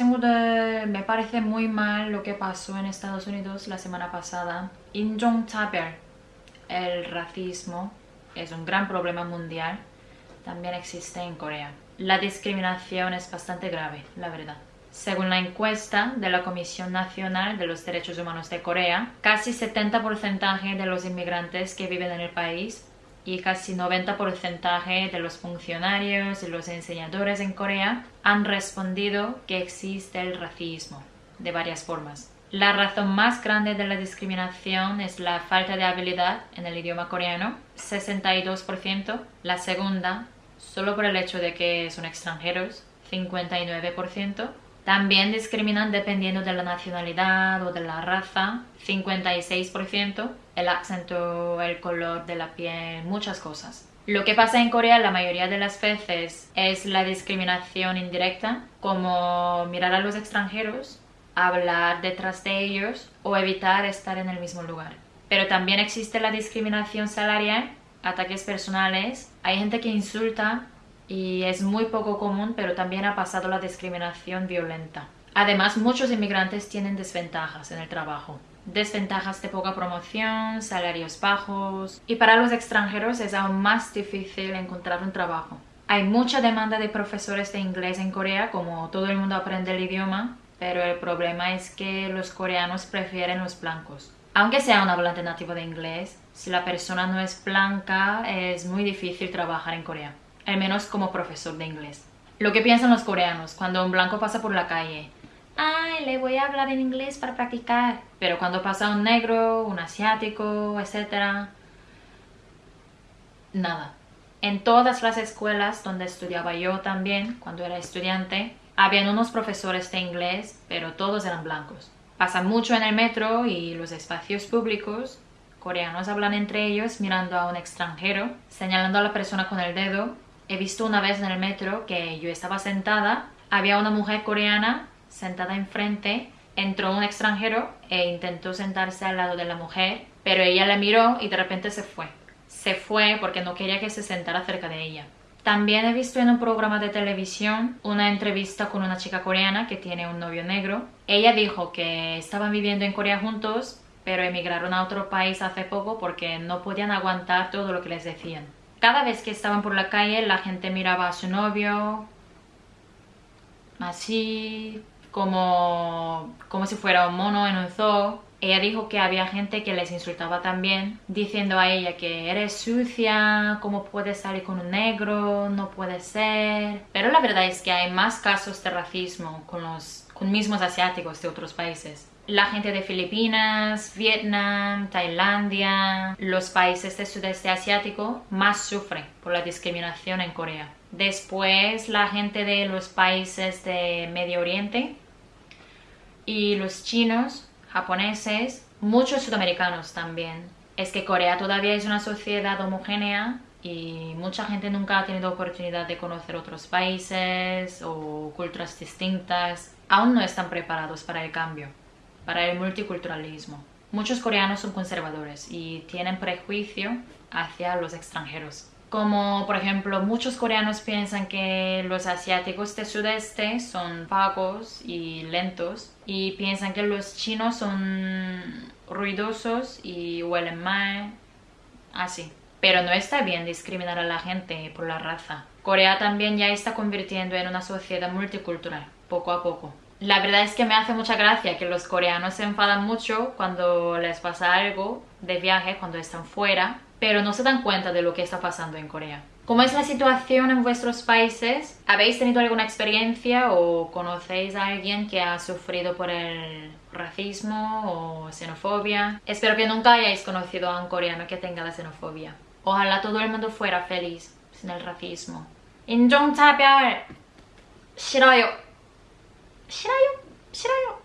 친구들, me parece muy mal lo que pasó en Estados Unidos la semana pasada. 인종차별, el racismo, es un gran problema mundial. También existe en Corea. La discriminación es bastante grave, la verdad. Según la encuesta de la Comisión Nacional de los Derechos Humanos de Corea, casi 70% de los inmigrantes que viven en el país y casi 90% de los funcionarios y los enseñadores en Corea han respondido que existe el racismo de varias formas. La razón más grande de la discriminación es la falta de habilidad en el idioma coreano, 62%. La segunda, solo por el hecho de que son extranjeros, 59%. También discriminan dependiendo de la nacionalidad o de la raza, 56%, el acento, el color de la piel, muchas cosas. Lo que pasa en Corea la mayoría de las veces es la discriminación indirecta, como mirar a los extranjeros, hablar detrás de ellos o evitar estar en el mismo lugar. Pero también existe la discriminación salarial, ataques personales, hay gente que insulta y es muy poco común, pero también ha pasado la discriminación violenta. Además, muchos inmigrantes tienen desventajas en el trabajo. Desventajas de poca promoción, salarios bajos... Y para los extranjeros es aún más difícil encontrar un trabajo. Hay mucha demanda de profesores de inglés en Corea, como todo el mundo aprende el idioma, pero el problema es que los coreanos prefieren los blancos. Aunque sea un hablante nativo de inglés, si la persona no es blanca, es muy difícil trabajar en Corea al menos como profesor de inglés. Lo que piensan los coreanos cuando un blanco pasa por la calle. Ay, le voy a hablar en inglés para practicar. Pero cuando pasa un negro, un asiático, etc. Nada. En todas las escuelas donde estudiaba yo también, cuando era estudiante, habían unos profesores de inglés, pero todos eran blancos. Pasa mucho en el metro y los espacios públicos. Coreanos hablan entre ellos mirando a un extranjero, señalando a la persona con el dedo He visto una vez en el metro que yo estaba sentada, había una mujer coreana sentada enfrente, entró un extranjero e intentó sentarse al lado de la mujer, pero ella la miró y de repente se fue. Se fue porque no quería que se sentara cerca de ella. También he visto en un programa de televisión una entrevista con una chica coreana que tiene un novio negro. Ella dijo que estaban viviendo en Corea juntos, pero emigraron a otro país hace poco porque no podían aguantar todo lo que les decían. Cada vez que estaban por la calle la gente miraba a su novio así como, como si fuera un mono en un zoo. Ella dijo que había gente que les insultaba también, diciendo a ella que eres sucia, cómo puedes salir con un negro, no puede ser. Pero la verdad es que hay más casos de racismo con los con mismos asiáticos de otros países la gente de Filipinas, Vietnam, Tailandia, los países del sudeste asiático más sufren por la discriminación en Corea. Después la gente de los países de Medio Oriente y los chinos, japoneses, muchos sudamericanos también. Es que Corea todavía es una sociedad homogénea y mucha gente nunca ha tenido oportunidad de conocer otros países o culturas distintas. Aún no están preparados para el cambio para el multiculturalismo. Muchos coreanos son conservadores y tienen prejuicio hacia los extranjeros. Como por ejemplo, muchos coreanos piensan que los asiáticos del sudeste son vagos y lentos y piensan que los chinos son ruidosos y huelen mal, así. Pero no está bien discriminar a la gente por la raza. Corea también ya está convirtiendo en una sociedad multicultural, poco a poco. La verdad es que me hace mucha gracia que los coreanos se enfadan mucho cuando les pasa algo de viaje, cuando están fuera, pero no se dan cuenta de lo que está pasando en Corea. ¿Cómo es la situación en vuestros países? ¿Habéis tenido alguna experiencia o conocéis a alguien que ha sufrido por el racismo o xenofobia? Espero que nunca hayáis conocido a un coreano que tenga la xenofobia. Ojalá todo el mundo fuera feliz sin el racismo. 인종차별 싫어요. 싫어요. 싫어요.